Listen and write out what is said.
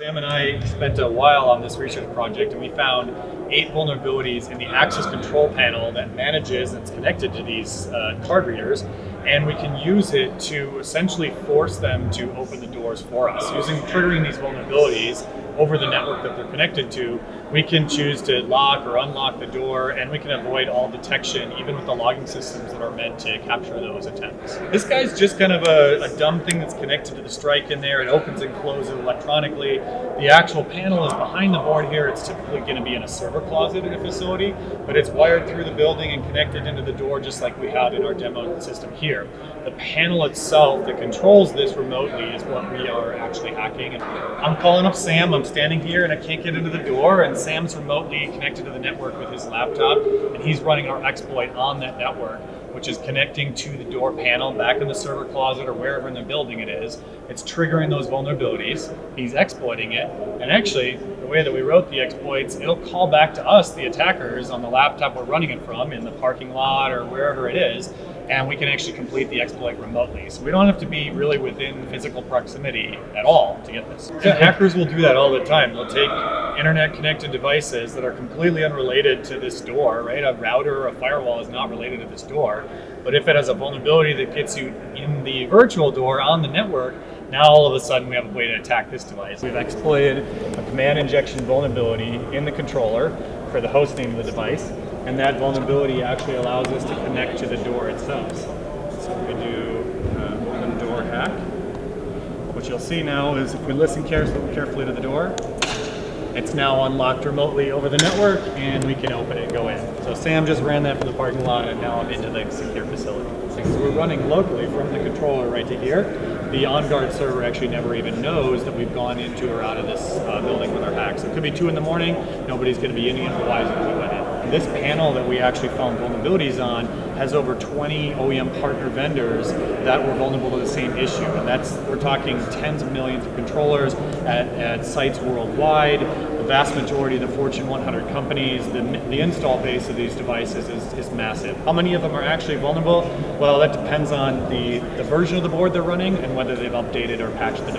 Sam and I spent a while on this research project and we found eight vulnerabilities in the access control panel that manages and is connected to these uh, card readers and we can use it to essentially force them to open the doors for us. Using triggering these vulnerabilities over the network that they're connected to, we can choose to lock or unlock the door and we can avoid all detection even with the logging systems that are meant to capture those attempts. This guy's just kind of a, a dumb thing that's connected to the strike in there. It opens and closes electronically. The actual panel is behind the board here. It's typically going to be in a server closet in a facility, but it's wired through the building and connected into the door just like we had in our demo system here. The panel itself that controls this remotely is what we are actually hacking. And I'm calling up Sam. I'm standing here and I can't get into the door and Sam's remotely connected to the network with his laptop and he's running our exploit on that network which is connecting to the door panel back in the server closet or wherever in the building it is. It's triggering those vulnerabilities. He's exploiting it. And actually, the way that we wrote the exploits, it'll call back to us, the attackers, on the laptop we're running it from in the parking lot or wherever it is, and we can actually complete the exploit remotely. So we don't have to be really within physical proximity at all to get this. Yeah, hackers will do that all the time. They'll take internet connected devices that are completely unrelated to this door, right? A router or a firewall is not related to this door. But if it has a vulnerability that gets you in the virtual door on the network, now all of a sudden we have a way to attack this device. We've exploited a command injection vulnerability in the controller for the host name of the device, and that vulnerability actually allows us to connect to the door itself. So we do uh, open door hack. What you'll see now is if we listen carefully to the door, it's now unlocked remotely over the network and we can open it and go in. So Sam just ran that from the parking lot and now I'm into the secure facility. So we're running locally from the controller right to here. The OnGuard server actually never even knows that we've gone into or out of this uh, building with our hack. So it could be two in the morning, nobody's gonna be any otherwise if we went in. This panel that we actually found vulnerabilities on has over 20 OEM partner vendors that were vulnerable to the same issue. And that's, we're talking tens of millions of controllers at, at sites worldwide. The vast majority of the Fortune 100 companies, the, the install base of these devices is, is massive. How many of them are actually vulnerable? Well, that depends on the, the version of the board they're running and whether they've updated or patched the device.